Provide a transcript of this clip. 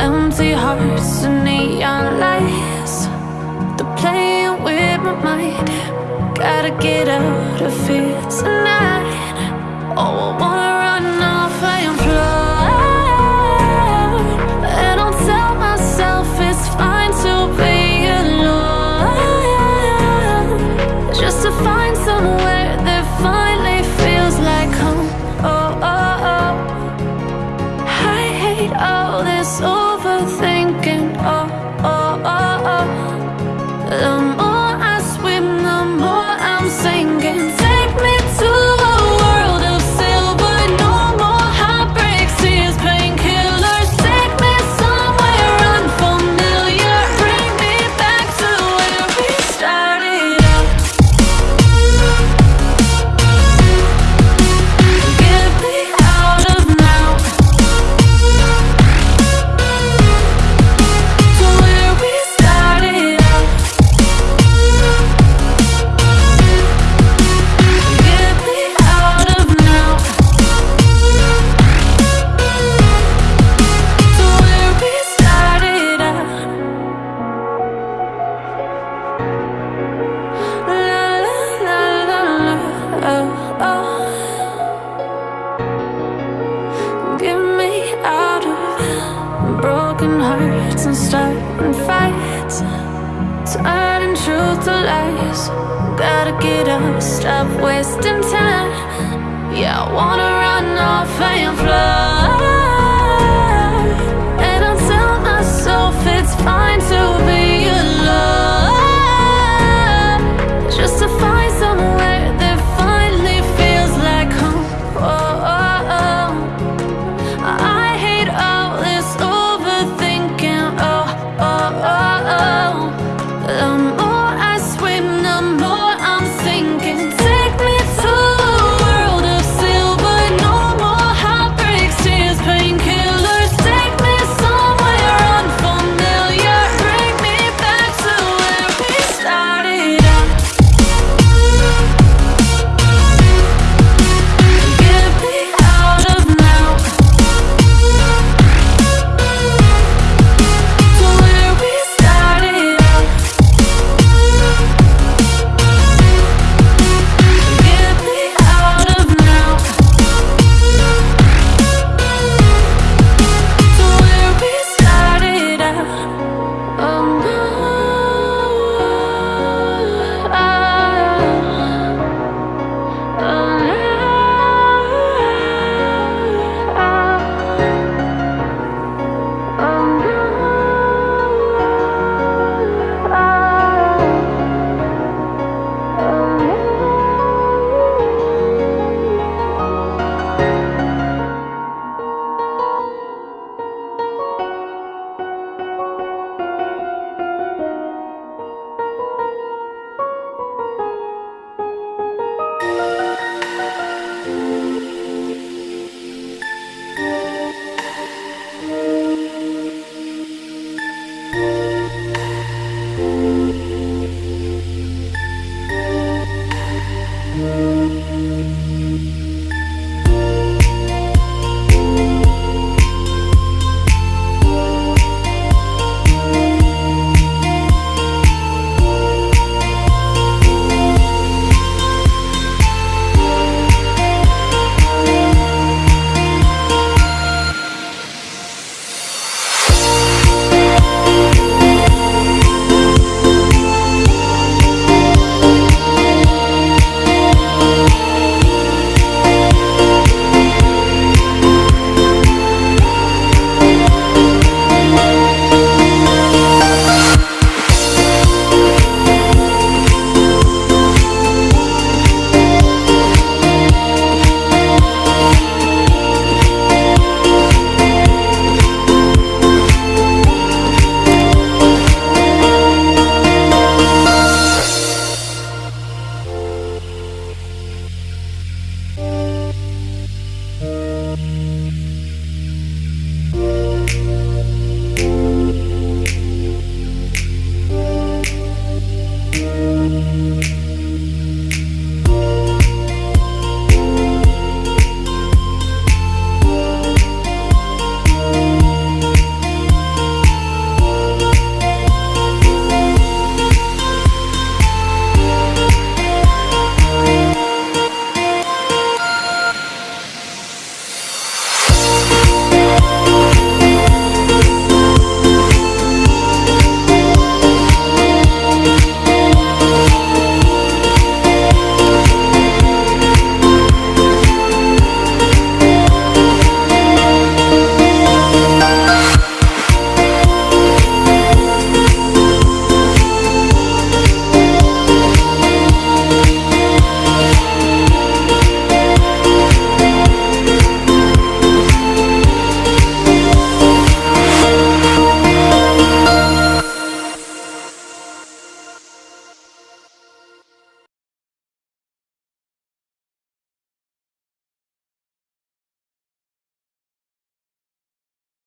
Empty hearts and neon lights. They're playing with my mind. Gotta get out of here tonight. Oh, I wanna truth to lies. Gotta get up, stop wasting time. Yeah, I wanna run off and fly